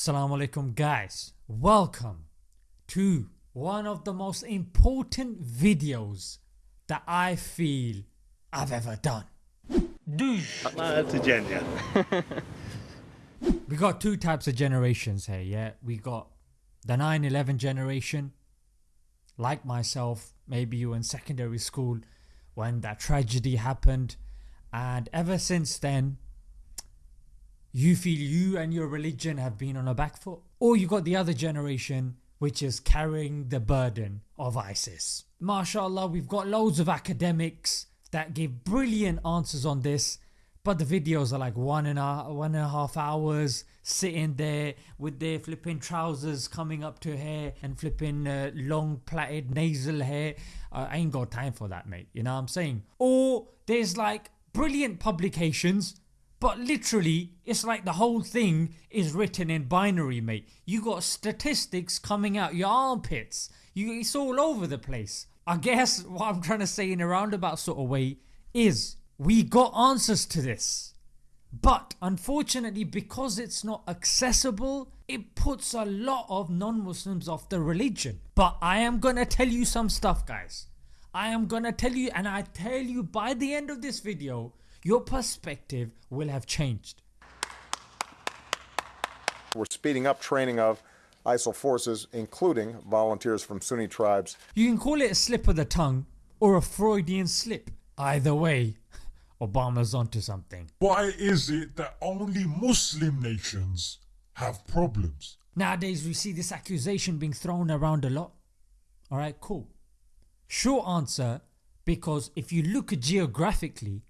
Assalamu alaikum guys, welcome to one of the most important videos that I feel I've ever done. That's a genius. We got two types of generations here yeah, we got the 9-11 generation like myself maybe you were in secondary school when that tragedy happened and ever since then you feel you and your religion have been on a back foot. Or you got the other generation which is carrying the burden of ISIS. MashaAllah we've got loads of academics that give brilliant answers on this but the videos are like one and a, one and a half hours sitting there with their flipping trousers coming up to hair and flipping uh, long plaited nasal hair. Uh, I ain't got time for that mate you know what I'm saying. Or there's like brilliant publications but literally it's like the whole thing is written in binary mate. You got statistics coming out your armpits. You, it's all over the place. I guess what I'm trying to say in a roundabout sort of way is we got answers to this. But unfortunately because it's not accessible it puts a lot of non-Muslims off the religion. But I am gonna tell you some stuff guys. I am gonna tell you and I tell you by the end of this video your perspective will have changed. We're speeding up training of ISIL forces, including volunteers from Sunni tribes. You can call it a slip of the tongue or a Freudian slip. Either way, Obama's onto something. Why is it that only Muslim nations have problems? Nowadays we see this accusation being thrown around a lot. Alright cool. Short answer because if you look geographically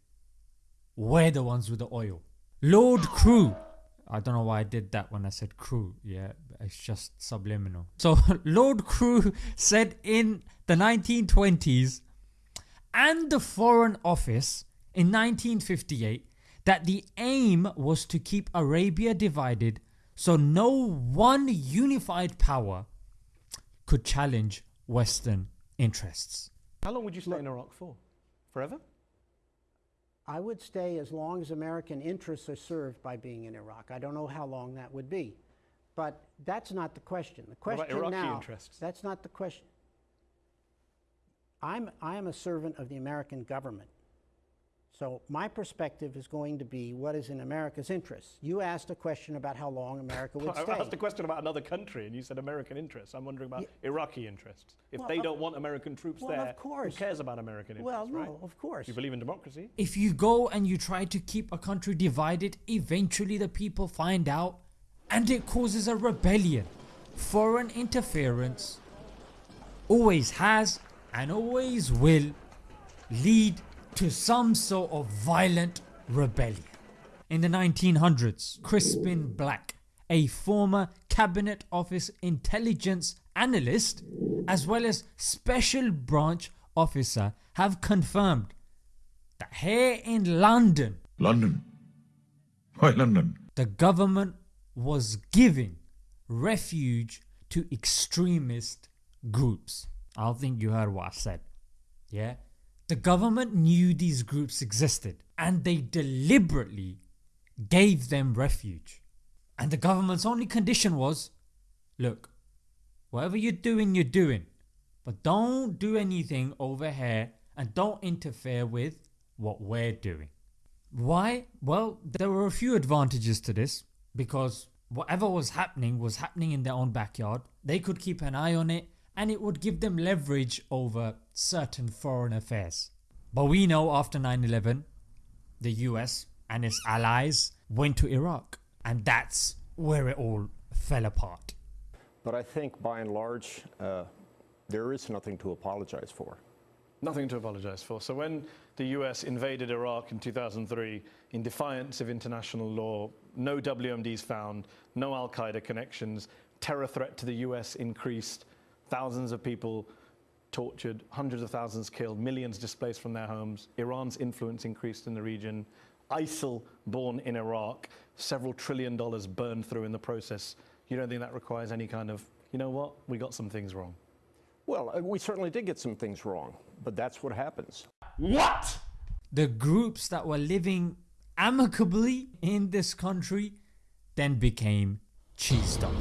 we're the ones with the oil. Lord Crewe I don't know why I did that when I said crew yeah it's just subliminal. So Lord Crewe said in the 1920s and the foreign office in 1958 that the aim was to keep Arabia divided so no one unified power could challenge western interests. How long would you stay in Iraq for? Forever? I would stay as long as American interests are served by being in Iraq. I don't know how long that would be. But that's not the question. The What question about Iraqi now, interests? That's not the question. I'm, I am a servant of the American government. So my perspective is going to be what is in America's interests. You asked a question about how long America would I stay. asked a question about another country and you said American interests. I'm wondering about Iraqi interests. If Well, they don't want American troops well, there, of course. who cares about American interests, well, no, right? of course. You believe in democracy? If you go and you try to keep a country divided eventually the people find out and it causes a rebellion. Foreign interference always has and always will lead to some sort of violent rebellion. In the 1900s Crispin Black, a former cabinet office intelligence analyst as well as special branch officer have confirmed that here in London London. Why London? the government was giving refuge to extremist groups. I don't think you heard what I said. Yeah? The government knew these groups existed and they deliberately gave them refuge. And the government's only condition was, look, whatever you're doing you're doing but don't do anything over here and don't interfere with what we're doing. Why? Well there were a few advantages to this because whatever was happening was happening in their own backyard. They could keep an eye on it and it would give them leverage over certain foreign affairs. But we know after 9-11 the US and its allies went to Iraq and that's where it all fell apart. But I think by and large, uh, there is nothing to apologize for. Nothing to apologise for. So when the US invaded Iraq in 2003 in defiance of international law, no WMDs found, no Al Qaeda connections, terror threat to the US increased, thousands of people tortured, hundreds of thousands killed, millions displaced from their homes, Iran's influence increased in the region, ISIL born in Iraq, several trillion dollars burned through in the process. You don't think that requires any kind of, you know what, we got some things wrong? Well, uh, we certainly did get some things wrong, but that's what happens. What? the groups that were living amicably in this country then became cheesed off.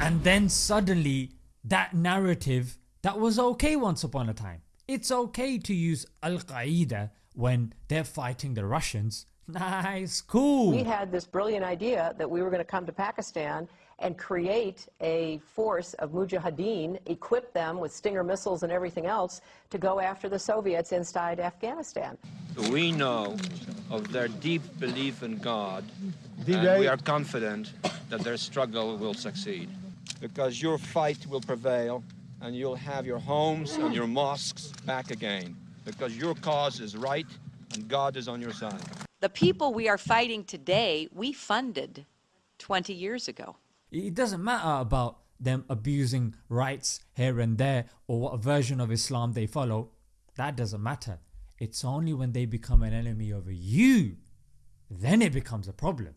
And then suddenly, that narrative that was okay once upon a time. It's okay to use Al Qaeda when they're fighting the Russians. Nice, cool. We had this brilliant idea that we were going to come to Pakistan and create a force of mujahideen, equip them with Stinger missiles and everything else to go after the Soviets inside Afghanistan. We know of their deep belief in God, and we are confident that their struggle will succeed. Because your fight will prevail, and you'll have your homes and your mosques back again. Because your cause is right, and God is on your side. The people we are fighting today, we funded 20 years ago. It doesn't matter about them abusing rights here and there or what version of Islam they follow. That doesn't matter. It's only when they become an enemy of you, then it becomes a problem.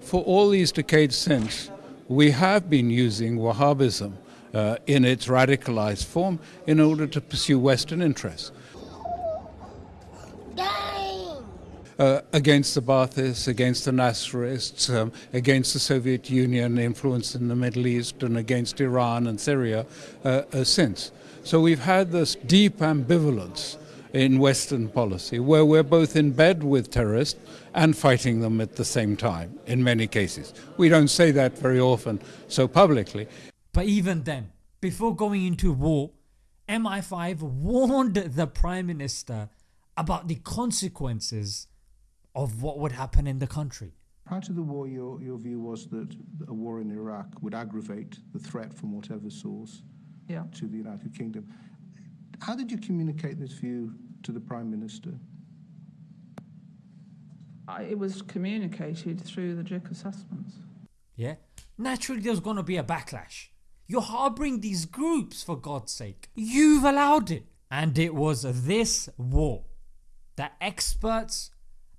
For all these decades since, we have been using Wahhabism uh, in its radicalized form in order to pursue Western interests. Uh, against the Baathists, against the Nasserists, um, against the Soviet Union influence in the Middle East, and against Iran and Syria uh, uh, since. So we've had this deep ambivalence in Western policy where we're both in bed with terrorists and fighting them at the same time in many cases. We don't say that very often so publicly. But even then, before going into war, MI5 warned the Prime Minister about the consequences of what would happen in the country. Prior to the war, your, your view was that a war in Iraq would aggravate the threat from whatever source Yeah. to the United Kingdom. How did you communicate this view to the Prime Minister? I, it was communicated through the JIC assessments. Yeah? Naturally there's gonna be a backlash. You're harboring these groups for God's sake. You've allowed it. And it was this war that experts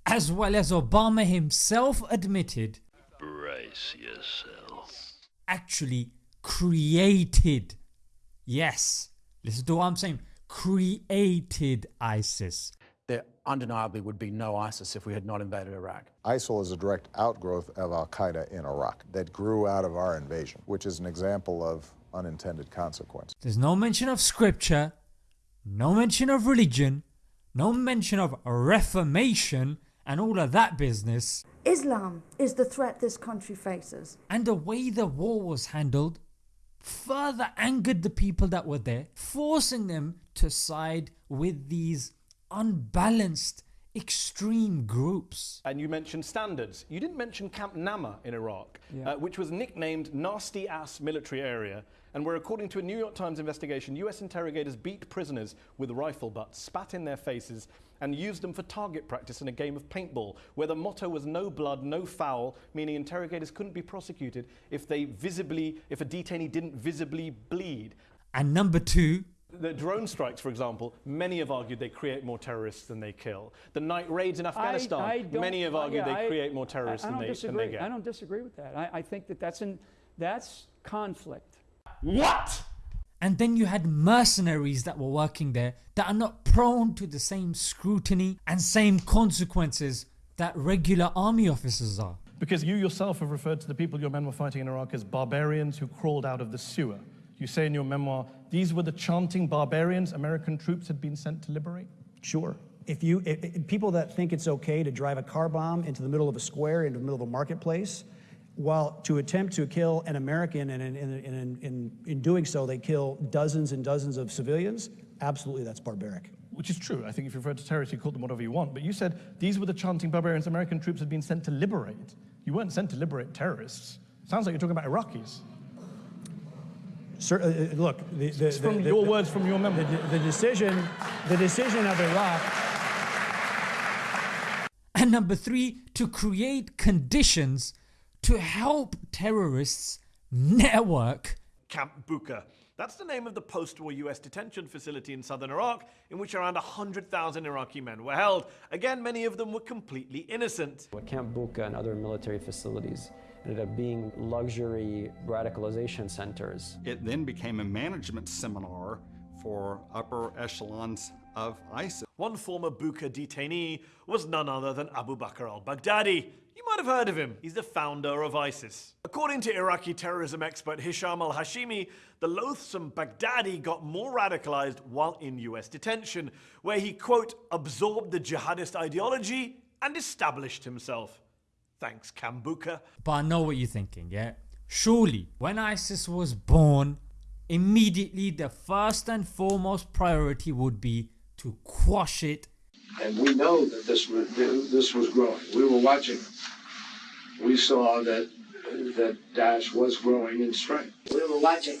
as well as Obama himself admitted Brace yourself. actually created. Yes, listen to what I'm saying. Created ISIS. There undeniably would be no ISIS if we had not invaded Iraq. ISIL is a direct outgrowth of Al Qaeda in Iraq that grew out of our invasion, which is an example of unintended consequence. There's no mention of scripture, no mention of religion, no mention of reformation and all of that business. Islam is the threat this country faces. And the way the war was handled further angered the people that were there, forcing them to side with these unbalanced extreme groups. And you mentioned standards. You didn't mention Camp Nama in Iraq, Yeah. uh, which was nicknamed Nasty Ass Military Area, and where, according to a New York Times investigation, US interrogators beat prisoners with rifle butts, spat in their faces, and used them for target practice in a game of paintball, where the motto was no blood, no foul, meaning interrogators couldn't be prosecuted if they visibly, if a detainee didn't visibly bleed. And number two, The drone strikes, for example, many have argued they create more terrorists than they kill. The night raids in Afghanistan, I don't- many have argued yeah, they I- create more terrorists I, I than, don't they, disagree. than they get. I don't disagree with that. I, I think that that's an that's conflict. What? And then you had mercenaries that were working there that are not prone to the same scrutiny and same consequences that regular army officers are. Because you yourself have referred to the people your men were fighting in Iraq as barbarians who crawled out of the sewer. You say in your memoir, these were the chanting barbarians American troops had been sent to liberate? Sure. If you, i i- people that think it's okay to drive a car bomb into the middle of a square, into the middle of a marketplace, while to attempt to kill an American, and in, in, in, in, in doing so, they kill dozens and dozens of civilians, absolutely that's barbaric. Which is true. I think if you refer to terrorists, you call them whatever you want. But you said these were the chanting barbarians American troops had been sent to liberate. You weren't sent to liberate terrorists. Sounds like you're talking about Iraqis. Sir, uh, uh, look, the, the, It's from the- your the- words from your memoir. The, the decision, the decision of Iraq And number three, to create conditions to help terrorists network Camp Buka. That's the name of the post-war US detention facility in southern Iraq in which around 100,000 Iraqi men were held. Again, many of them were completely innocent. Camp Buka and other military facilities ended up being luxury radicalization centers. It then became a management seminar for upper echelons of ISIS. One former Buka detainee was none other than Abu Bakr al-Baghdadi. You might have heard of him. He's the founder of ISIS. According to Iraqi terrorism expert Hisham al Hashimi, the loathsome Baghdadi got more radicalized while in US detention, where he, quote, absorbed the jihadist ideology and established himself. Thanks, Camp Buka. But I know what you're thinking, yeah? Surely, when ISIS was born, immediately the first and foremost priority would be to quash it. And we know that this was, this was growing. We were watching. We saw that that Daesh was growing in strength. We were watching.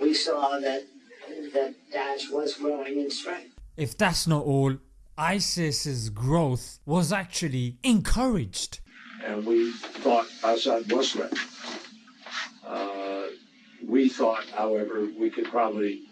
We saw that that Daesh was growing in strength. If that's not all, ISIS's growth was actually encouraged. And we thought Assad was threatened. Uh, we thought, however, we could probably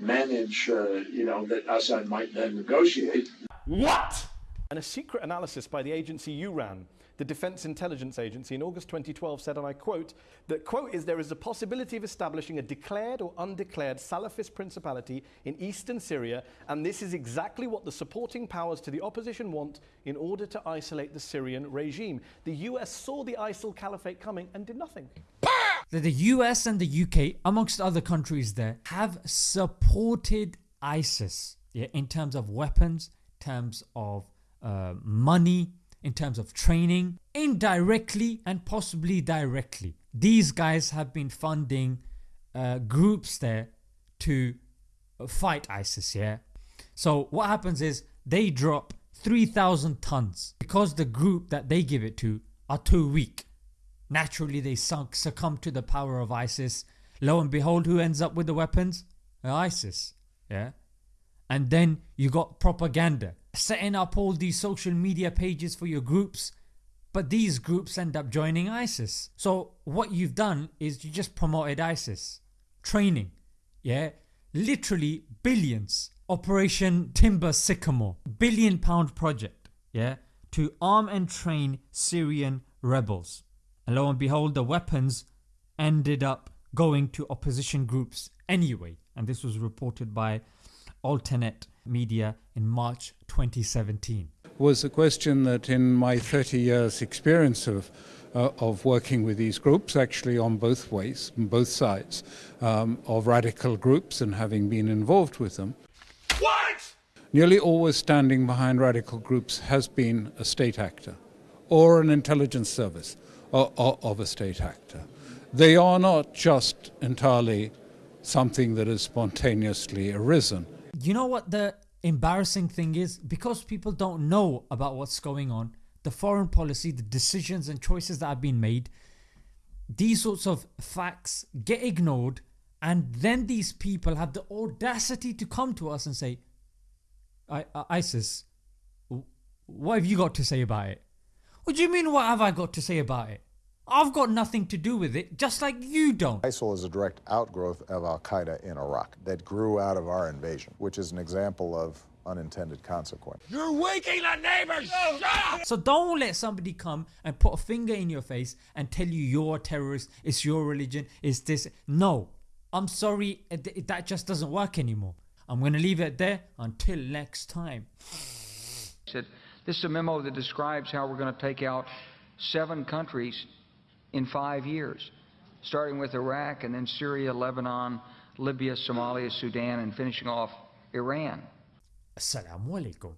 manage, uh, you know, that Assad might then negotiate. What? And a secret analysis by the agency you ran the Defense Intelligence Agency in August 2012 said, and I quote, that, quote, is there is a possibility of establishing a declared or undeclared Salafist principality in eastern Syria, and this is exactly what the supporting powers to the opposition want in order to isolate the Syrian regime. The US saw the ISIL caliphate coming and did nothing. That the US and the UK, amongst other countries there, have supported ISIS yeah, in terms of weapons, terms of uh, money, in terms of training, indirectly and possibly directly. These guys have been funding uh, groups there to fight ISIS, yeah? So what happens is they drop 3000 tons because the group that they give it to are too weak. Naturally they sunk, succumb to the power of ISIS. Lo and behold who ends up with the weapons? ISIS, yeah? And then you got propaganda setting up all these social media pages for your groups but these groups end up joining ISIS. So what you've done is you just promoted ISIS. Training. Yeah. Literally billions. Operation Timber Sycamore. Billion pound project. Yeah. To arm and train Syrian rebels. And lo and behold the weapons ended up going to opposition groups anyway. And this was reported by Alternate Media in March 2017. Was a question that in my 30 years experience of uh, of working with these groups, actually on both ways, on both sides, um, of radical groups and having been involved with them. What? Nearly always standing behind radical groups has been a state actor or an intelligence service of, of a state actor. They are not just entirely something that has spontaneously arisen. You know what the embarrassing thing is? Because people don't know about what's going on, the foreign policy, the decisions and choices that have been made, these sorts of facts get ignored and then these people have the audacity to come to us and say, I, uh, ISIS, what have you got to say about it? What do you mean what have I got to say about it? I've got nothing to do with it, just like you don't. ISIL is a direct outgrowth of Al Qaeda in Iraq that grew out of our invasion, which is an example of unintended consequence. You're waking the neighbors! Shut So don't let somebody come and put a finger in your face and tell you you're a terrorist, it's your religion, it's this. No, I'm sorry, that just doesn't work anymore. I'm going to leave it there until next time. Said, This is a memo that describes how we're going to take out seven countries in five years, starting with Iraq and then Syria, Lebanon, Libya, Somalia, Sudan, and finishing off Iran. Assalamu alaikum.